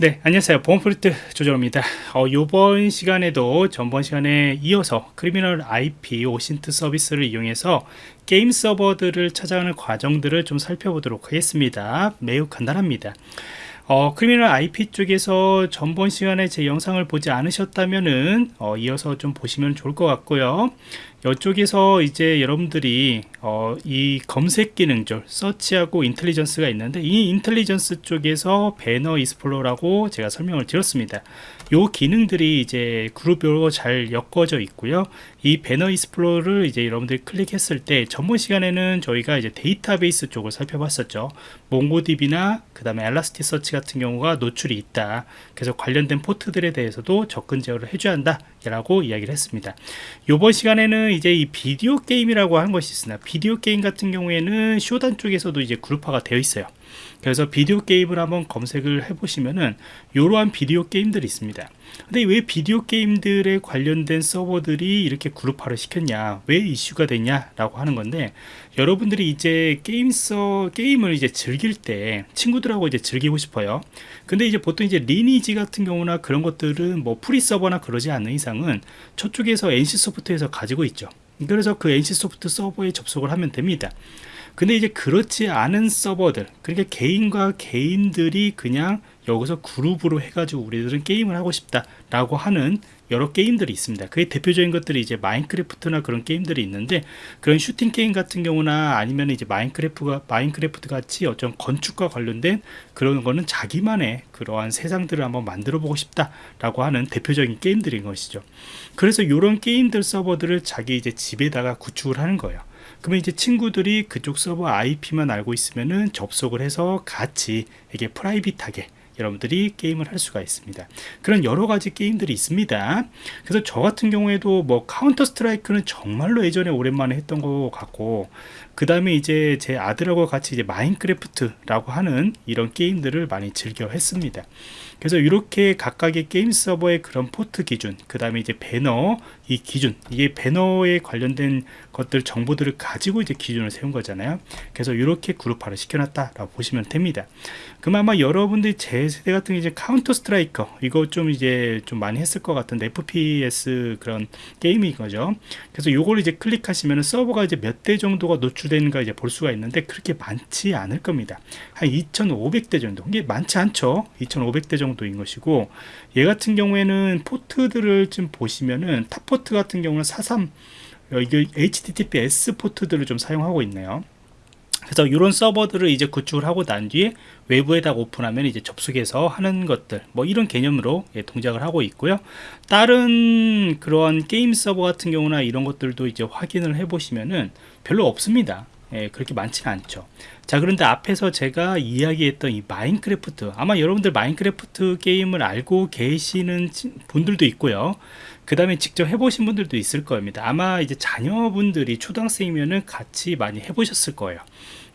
네 안녕하세요. 보안프로젝트 조정원입니다. 어, 이번 시간에도 전번 시간에 이어서 Criminal IP OSINT 서비스를 이용해서 게임 서버들을 찾아가는 과정들을 좀 살펴보도록 하겠습니다. 매우 간단합니다. 어, Criminal IP 쪽에서 전번 시간에 제 영상을 보지 않으셨다면은 어, 이어서 좀 보시면 좋을 것 같고요 이쪽에서 이제 여러분들이 어, 이 검색 기능 중 search하고 intelligence가 있는데 이 intelligence 쪽에서 배너 explore라고 제가 설명을 드렸습니다. 요 기능들이 이제 그룹별로 잘 엮어져 있고요. 이 배너 explore를 이제 여러분들이 클릭했을 때 전번 시간에는 저희가 이제 데이터베이스 쪽을 살펴봤었죠. MongoDB나 그 다음에 Elasticsearch 같은 경우가 노출이 있다. 그래서 관련된 포트들에 대해서도 접근 제어를 해줘야 한다. 라고 이야기를 했습니다. 이번 시간에는 이제 이 비디오 게임이라고 하는 것이 있으나 비디오 게임 같은 경우에는 Shodan 쪽에서도 이제 그룹화가 되어 있어요 그래서 비디오 게임을 한번 검색을 해 보시면은 이러한 비디오 게임들이 있습니다. 근데 왜 비디오 게임들에 관련된 서버들이 이렇게 그룹화를 시켰냐 왜 이슈가 됐냐 라고 하는 건데 여러분들이 이제 게임 서 게임을 이제 즐길 때 친구들하고 이제 즐기고 싶어요. 근데 이제 보통 이제 리니지 같은 경우나 그런 것들은 뭐 free 서버나 그러지 않는 이상은 저쪽에서 NC소프트에서 가지고 있죠. 그래서 그 NC소프트 서버에 접속을 하면 됩니다 근데 이제 그렇지 않은 서버들 그러니까 개인과 개인들이 그냥 여기서 그룹으로 해가지고 우리들은 게임을 하고 싶다 라고 하는 여러 게임들이 있습니다. 그게 대표적인 것들이 이제 마인크래프트나 그런 게임들이 있는데 그런 슈팅 게임 같은 경우나 아니면 이제 마인크래프트가 마인크래프트 같이 어떤 건축과 관련된 그런 거는 자기만의 그러한 세상들을 한번 만들어 보고 싶다 라고 하는 대표적인 게임들인 것이죠. 그래서 이런 게임들 서버들을 자기 이제 집에다가 구축을 하는 거예요 그러면 이제 친구들이 그쪽 서버 IP만 알고 있으면은 접속을 해서 같이 이게 private하게 여러분들이 게임을 할 수가 있습니다. 그런 여러 가지 게임들이 있습니다. 그래서 저 같은 경우에도 뭐 카운터 스트라이크는 정말로 예전에 오랜만에 했던 것 같고 그 다음에 이제 제 아들하고 같이 이제 마인크래프트라고 하는 이런 게임들을 많이 즐겨 했습니다. 그래서 이렇게 각각의 게임 서버의 그런 포트 기준 그 다음에 이제 배너 이 기준 이게 배너에 관련된 것들 정보들을 가지고 이제 기준을 세운 거잖아요. 그래서 이렇게 그룹화를 시켜놨다 라고 보시면 됩니다. 그럼 아마 여러분들이 제 세대 같은 게 이제 카운터 스트라이크 이거 좀 이제 좀 많이 했을 것 같은데 FPS 그런 게임인 거죠. 그래서 요걸 이제 클릭하시면 서버가 이제 몇 대 정도가 노출 되는가 이제 볼 수가 있는데 그렇게 많지 않을 겁니다. 한 2500대 정도. 이게 많지 않죠? 2500대 정도인 것이고 얘 같은 경우에는 포트들을 좀 보시면은 top 포트 같은 경우는 43 이게 HTTPS 포트들을 좀 사용하고 있네요. 그래서 이런 서버들을 이제 구축을 하고 난 뒤에 외부에다 오픈하면 이제 접속해서 하는 것들 뭐 이런 개념으로 예, 동작을 하고 있고요. 다른 그러한 게임 서버 같은 경우나 이런 것들도 이제 확인을 해 보시면은 별로 없습니다. 예, 그렇게 많지는 않죠 자 그런데 앞에서 제가 이야기했던 이 마인크래프트 아마 여러분들 마인크래프트 게임을 알고 계시는 분들도 있고요. 그 다음에 직접 해보신 분들도 있을 겁니다. 아마 이제 자녀분들이 초등학생이면은 같이 많이 해보셨을 거예요.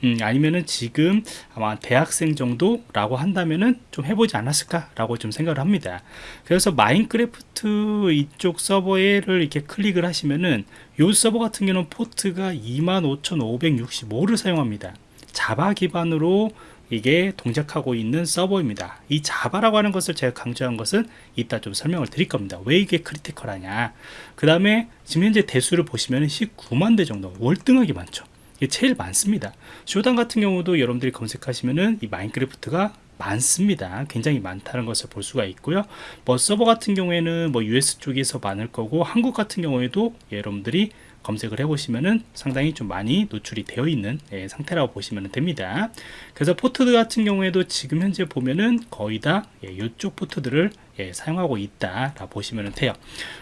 음, 아니면은 지금 아마 대학생 정도라고 한다면은 좀 해보지 않았을까 라고 좀 생각을 합니다. 그래서 마인크래프트 이쪽 서버를 이렇게 클릭을 하시면은 요 서버 같은 경우는 포트가 25565를 사용합니다 Java 기반으로 이게 동작하고 있는 서버입니다. 이 Java라고 하는 것을 제가 강조한 것은 이따 좀 설명을 드릴 겁니다. 왜 이게 critical하냐? 그 다음에 지금 현재 대수를 보시면 19만 대 정도 월등하게 많죠. 이게 제일 많습니다. Shodan 같은 경우도 여러분들이 검색하시면은 이 마인크래프트가 많습니다. 굉장히 많다는 것을 볼 수가 있고요. 뭐 서버 같은 경우에는 뭐 US 쪽에서 많을 거고 한국 같은 경우에도 여러분들이 검색을 해보시면은 상당히 좀 많이 노출이 되어 있는 예, 상태라고 보시면 됩니다. 그래서 포트 같은 경우에도 지금 현재 보면은 거의 다 예, 이쪽 포트들을 예, 사용하고 있다 라 보시면 돼요.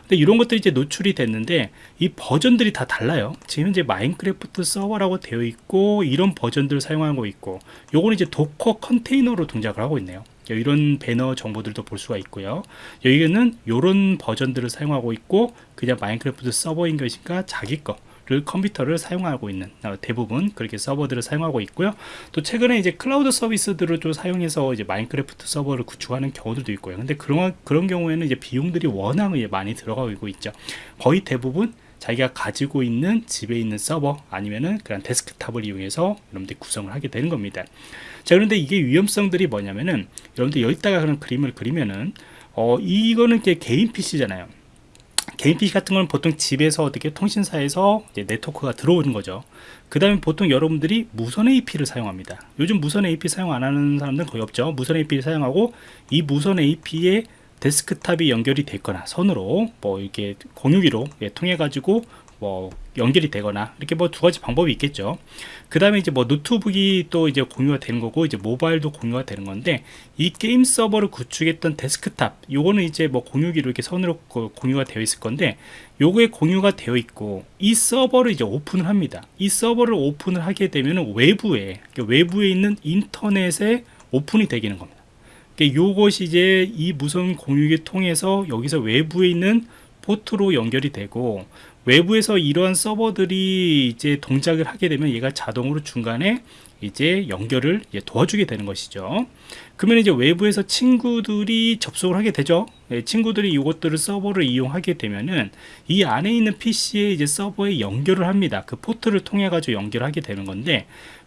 근데 이런 것들이 이제 노출이 됐는데 이 버전들이 다 달라요. 지금 현재 마인크래프트 서버라고 되어 있고 이런 버전들을 사용하고 있고 요거는 이제 Docker 컨테이너로 동작을 하고 있네요 이런 배너 정보들도 볼 수가 있고요. 여기는 이런 버전들을 사용하고 있고 그냥 마인크래프트 서버인 것인가 자기 거를 컴퓨터를 사용하고 있는 어, 대부분 그렇게 서버들을 사용하고 있고요. 또 최근에 이제 클라우드 서비스들을 좀 사용해서 이제 마인크래프트 서버를 구축하는 경우들도 있고요. 근데 그런 그런 경우에는 이제 비용들이 워낙 많이 들어가고 있죠. 거의 대부분 자기가 가지고 있는 집에 있는 서버 아니면은 그런 데스크탑을 이용해서 여러분들이 구성을 하게 되는 겁니다. 자 그런데 이게 위험성들이 뭐냐면은 여러분들 여기다가 그런 그림을 그리면은 어 이거는 개인 PC잖아요. 개인 PC 같은 건 보통 집에서 어떻게 통신사에서 네트워크가 들어오는 거죠. 그 다음에 보통 여러분들이 무선 AP를 사용합니다. 요즘 무선 AP 사용 안 하는 사람들은 거의 없죠. 무선 AP를 사용하고 이 무선 AP에 데스크탑이 연결이 됐거나 선으로 뭐 이렇게 공유기로 예, 통해 가지고 뭐 연결이 되거나 이렇게 뭐 두 가지 방법이 있겠죠. 그 다음에 이제 뭐 노트북이 또 이제 공유가 되는 거고 이제 모바일도 공유가 되는 건데 이 게임 서버를 구축했던 데스크탑 요거는 이제 뭐 공유기로 이렇게 선으로 공유가 되어 있을 건데 요거에 공유가 되어 있고 이 서버를 이제 오픈을 합니다. 이 서버를 오픈을 하게 되면 외부에 외부에 있는 인터넷에 오픈이 되기는 겁니다. 그러니까 요것이 이제 이 무선 공유기 통해서 여기서 외부에 있는 포트로 연결이 되고 외부에서 이러한 서버들이 이제 동작을 하게 되면 얘가 자동으로 중간에 이제 연결을 도와주게 되는 것이죠. 그러면 이제 외부에서 친구들이 접속을 하게 되죠. 네, 친구들이 이것들을 서버를 이용하게 되면은 이 안에 있는 PC에 이제 서버에 연결을 합니다. 그 포트를 통해 가지고 연결하게 되는 건데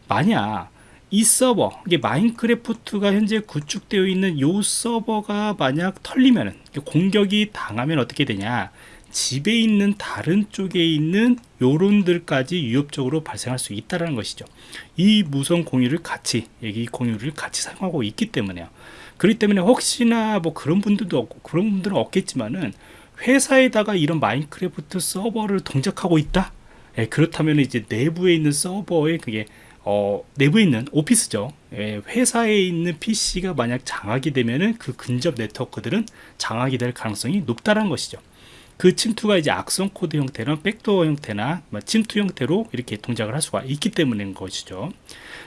만약 이 서버 이게 마인크래프트가 현재 구축되어 있는 이 서버가 만약 털리면 공격이 당하면 어떻게 되냐? 집에 있는 다른 쪽에 있는 요런들까지 위협적으로 발생할 수 있다는 것이죠. 이 무선 공유를 같이 여기 공유를 같이 사용하고 있기 때문에요. 그렇기 때문에 혹시나 뭐 그런 분들도 없고 그런 분들은 없겠지만은 회사에다가 이런 마인크래프트 서버를 동작하고 있다? 예, 그렇다면 이제 내부에 있는 서버에 그게 어, 내부에 있는 오피스죠. 예, 회사에 있는 PC가 만약 장악이 되면은 그 근접 네트워크들은 장악이 될 가능성이 높다는 것이죠. 그 침투가 이제 악성 코드 형태나 backdoor 형태나 뭐 침투 형태로 이렇게 동작을 할 수가 있기 때문인 것이죠.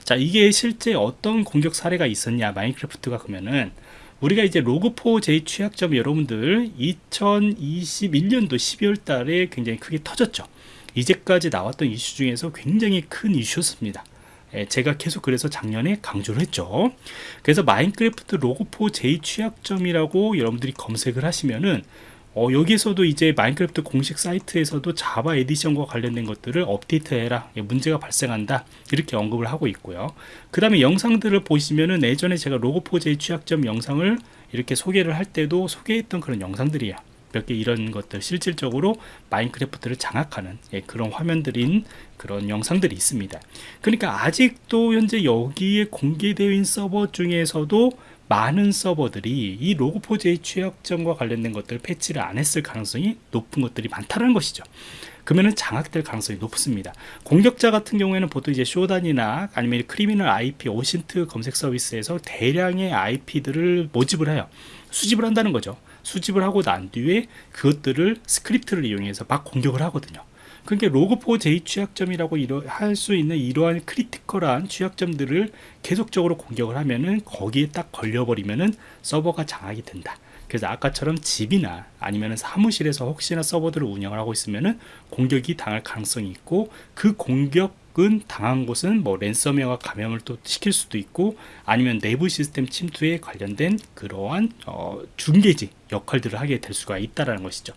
자, 이게 실제 어떤 공격 사례가 있었냐, 마인크래프트가 그러면은 우리가 이제 Log4j 취약점 여러분들 2021년도 12월 달에 굉장히 크게 터졌죠. 이제까지 나왔던 이슈 중에서 굉장히 큰 이슈였습니다. 예, 제가 계속 그래서 작년에 강조를 했죠. 그래서 마인크래프트 Log4j 취약점이라고 여러분들이 검색을 하시면은 어, 여기에서도 이제 마인크래프트 공식 사이트에서도 Java Edition과 관련된 것들을 업데이트해라. 예, 문제가 발생한다. 이렇게 언급을 하고 있고요. 그 다음에 영상들을 보시면은 예전에 제가 로고4j 취약점 영상을 이렇게 소개를 할 때도 소개했던 그런 영상들이야 몇 개 이런 것들 실질적으로 마인크래프트를 장악하는 예, 그런 화면들인 그런 영상들이 있습니다 그러니까 아직도 현재 여기에 공개되어 있는 서버 중에서도 많은 서버들이 이 로그4j 취약점과 관련된 것들 패치를 안 했을 가능성이 높은 것들이 많다는 것이죠 그러면은 장악될 가능성이 높습니다. 공격자 같은 경우에는 보통 이제 Shodan이나 아니면 Criminal IP OSINT 검색 서비스에서 대량의 IP들을 모집을 해요. 수집을 한다는 거죠. 수집을 하고 난 뒤에 그것들을 스크립트를 이용해서 막 공격을 하거든요. 그러니까 Log4j 취약점이라고 할 수 있는 이러한 critical한 취약점들을 계속적으로 공격을 하면은 거기에 딱 걸려버리면은 서버가 장악이 된다. 그래서 아까처럼 집이나 아니면 사무실에서 혹시나 서버들을 운영을 하고 있으면은 공격이 당할 가능성이 있고 그 공격 은 당한 곳은 뭐 랜섬웨어가 감염을 또 시킬 수도 있고 아니면 내부 시스템 침투에 관련된 그러한 어, 중계지 역할들을 하게 될 수가 있다라는 것이죠.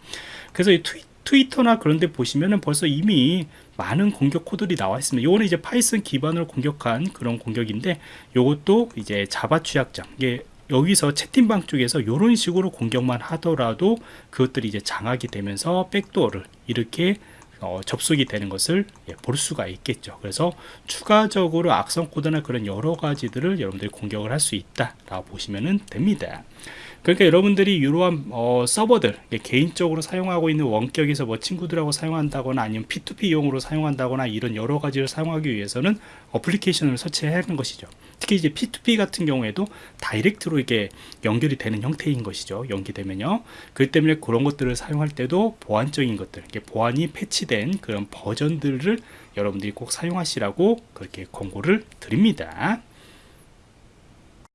그래서 이 트위, 트위터나 그런 데 보시면은 벌써 이미 많은 공격 코드들이 나와 있습니다. 요거는 이제 파이썬 기반으로 공격한 그런 공격인데 요것도 이제 자바 취약점 이게 여기서 채팅방 쪽에서 이런 식으로 공격만 하더라도 그것들이 이제 장악이 되면서 백도어를 이렇게 어, 접속이 되는 것을 예, 볼 수가 있겠죠. 그래서 추가적으로 악성 코드나 그런 여러 가지들을 여러분들이 공격을 할 수 있다 라고 보시면 됩니다. 그러니까 여러분들이 이러한 어, 서버들 개인적으로 사용하고 있는 원격에서 뭐 친구들하고 사용한다거나 아니면 P2P 이용으로 사용한다거나 이런 여러 가지를 사용하기 위해서는 어플리케이션을 설치해야 하는 것이죠. 특히 이제 P2P 같은 경우에도 다이렉트로 이게 연결이 되는 형태인 것이죠. 연기되면요. 그 때문에 그런 것들을 사용할 때도 보안적인 것들, 보안이 패치된 그런 버전들을 여러분들이 꼭 사용하시라고 그렇게 권고를 드립니다.